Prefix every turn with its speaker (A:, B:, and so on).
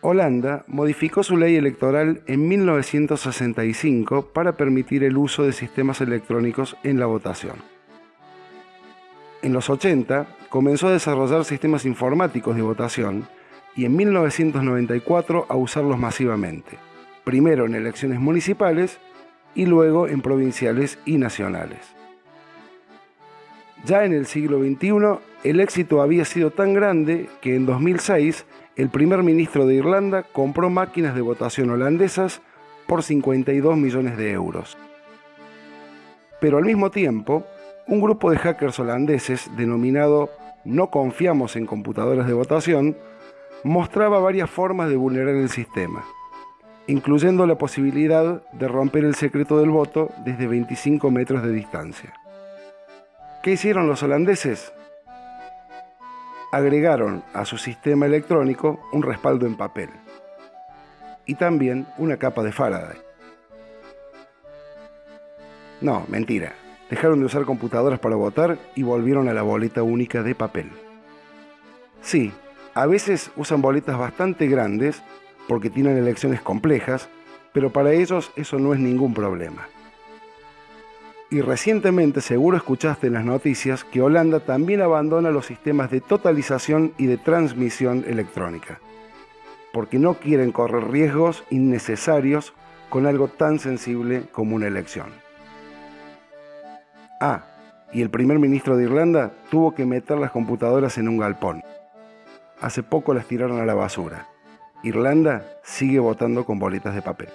A: Holanda modificó su ley electoral en 1965 para permitir el uso de sistemas electrónicos en la votación. En los 80 comenzó a desarrollar sistemas informáticos de votación y en 1994 a usarlos masivamente, primero en elecciones municipales y luego en provinciales y nacionales. Ya en el siglo XXI, el éxito había sido tan grande que en 2006 el primer ministro de Irlanda compró máquinas de votación holandesas por 52 millones de euros. Pero al mismo tiempo, un grupo de hackers holandeses denominado No confiamos en computadoras de votación mostraba varias formas de vulnerar el sistema, incluyendo la posibilidad de romper el secreto del voto desde 25 metros de distancia. ¿Qué hicieron los holandeses? Agregaron a su sistema electrónico un respaldo en papel y también una capa de Faraday. No, mentira. Dejaron de usar computadoras para votar y volvieron a la boleta única de papel. Sí, a veces usan boletas bastante grandes porque tienen elecciones complejas, pero para ellos eso no es ningún problema. Y recientemente seguro escuchaste en las noticias que Holanda también abandona los sistemas de totalización y de transmisión electrónica, porque no quieren correr riesgos innecesarios con algo tan sensible como una elección. Ah, y el primer ministro de Irlanda tuvo que meter las computadoras en un galpón hace poco las tiraron a la basura. Irlanda sigue votando con boletas de papel.